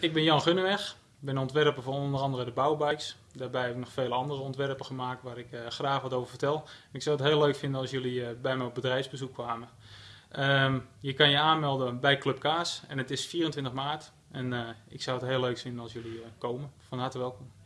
ik ben Jan Gunneweg. Ik ben ontwerper van onder andere de bouwbikes. Daarbij heb ik nog vele andere ontwerpen gemaakt waar ik eh, graag wat over vertel. Ik zou het heel leuk vinden als jullie eh, bij me op bedrijfsbezoek kwamen. Ehm, je kan je aanmelden bij Club Kaas en het is 24 maart. En eh, ik zou het heel leuk vinden als jullie komen. Van harte welkom.